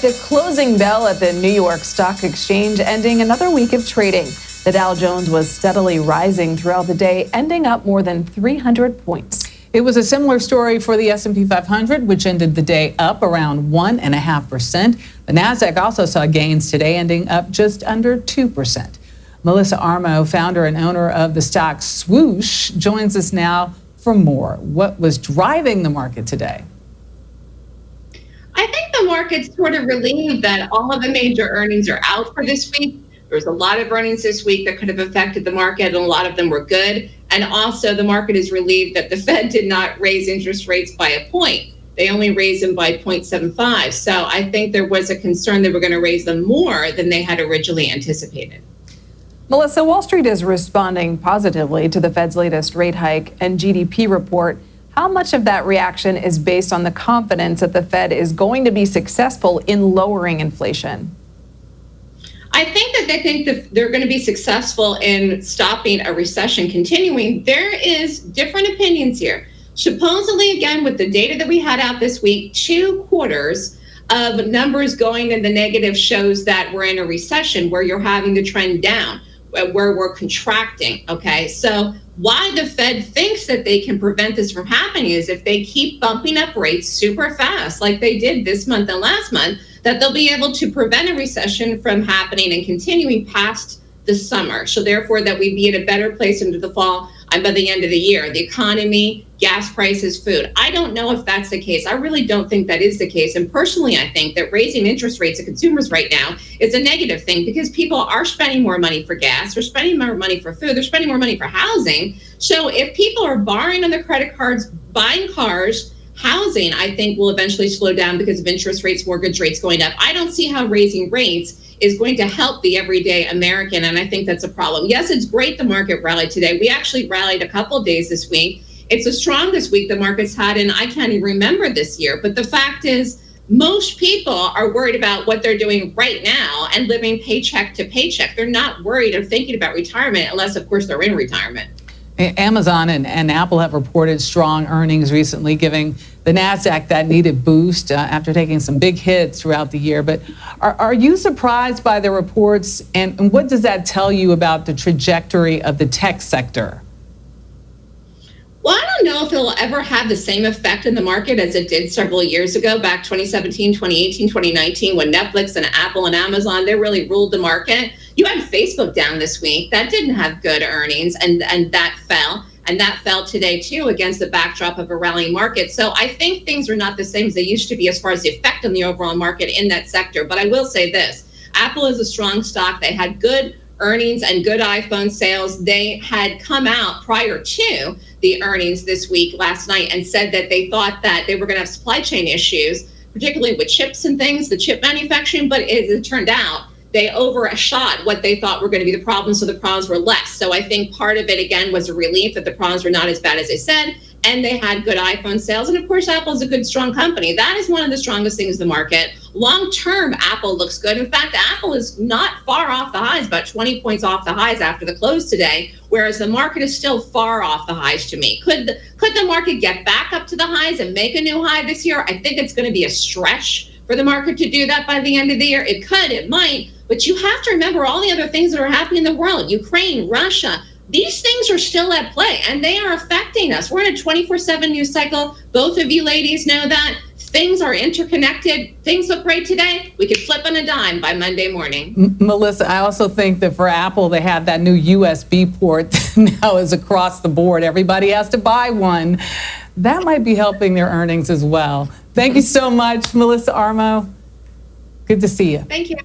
The closing bell at the New York Stock Exchange ending another week of trading. The Dow Jones was steadily rising throughout the day, ending up more than 300 points. It was a similar story for the S&P 500, which ended the day up around 1.5%. The Nasdaq also saw gains today, ending up just under 2%. Melissa Armo, founder and owner of the stock Swoosh, joins us now for more. What was driving the market today? Market's sort of relieved that all of the major earnings are out for this week. There was a lot of earnings this week that could have affected the market, and a lot of them were good. And also, the market is relieved that the Fed did not raise interest rates by a point. They only raised them by 0.75. So I think there was a concern they were going to raise them more than they had originally anticipated. Melissa, Wall Street is responding positively to the Fed's latest rate hike and GDP report. How much of that reaction is based on the confidence that the Fed is going to be successful in lowering inflation? I think that they think that they're going to be successful in stopping a recession continuing. There is different opinions here. Supposedly, again, with the data that we had out this week, two quarters of numbers going in the negative shows that we're in a recession where you're having the trend down, where we're contracting. Okay, so why the Fed thinks that they can prevent this from happening is if they keep bumping up rates super fast, like they did this month and last month that they'll be able to prevent a recession from happening and continuing past the summer. So therefore that we'd be in a better place into the fall and by the end of the year. The economy, gas prices, food. I don't know if that's the case. I really don't think that is the case. And personally, I think that raising interest rates of consumers right now is a negative thing because people are spending more money for gas, they're spending more money for food, they're spending more money for housing. So if people are borrowing on their credit cards, buying cars, housing, I think, will eventually slow down because of interest rates, mortgage rates going up. I don't see how raising rates is going to help the everyday American, and I think that's a problem. Yes, it's great the market rallied today. We actually rallied a couple days this week. It's the strongest week the market's had, and I can't even remember this year. But the fact is, most people are worried about what they're doing right now and living paycheck to paycheck. They're not worried or thinking about retirement unless, of course, they're in retirement. Amazon and, and, Apple have reported strong earnings recently, giving the NASDAQ that needed boost uh, after taking some big hits throughout the year. But are, are you surprised by the reports? And, and what does that tell you about the trajectory of the tech sector? Well, I don't know if it'll ever have the same effect in the market as it did several years ago, back 2017, 2018, 2019, when Netflix and Apple and Amazon, they really ruled the market. You had Facebook down this week. That didn't have good earnings, and, and that fell. And that fell today, too, against the backdrop of a rallying market. So I think things are not the same as they used to be as far as the effect on the overall market in that sector. But I will say this Apple is a strong stock. They had good earnings and good iPhone sales. They had come out prior to the earnings this week last night and said that they thought that they were going to have supply chain issues, particularly with chips and things, the chip manufacturing. But it, it turned out they overshot what they thought were going to be the problems, so the problems were less. So I think part of it, again, was a relief that the problems were not as bad as they said, and they had good iPhone sales. And of course, Apple is a good, strong company. That is one of the strongest things in the market. Long term, Apple looks good. In fact, Apple is not far off the highs, about 20 points off the highs after the close today, whereas the market is still far off the highs to me. Could the, could the market get back up to the highs and make a new high this year? I think it's going to be a stretch for the market to do that by the end of the year. It could, it might, but you have to remember all the other things that are happening in the world Ukraine, Russia. These things are still at play and they are affecting us. We're in a 24 7 news cycle. Both of you ladies know that. Things are interconnected. Things look great today. We could flip on a dime by Monday morning. M Melissa, I also think that for Apple, they have that new USB port now is across the board. Everybody has to buy one. That might be helping their earnings as well. Thank you so much, Melissa Armo. Good to see you. Thank you.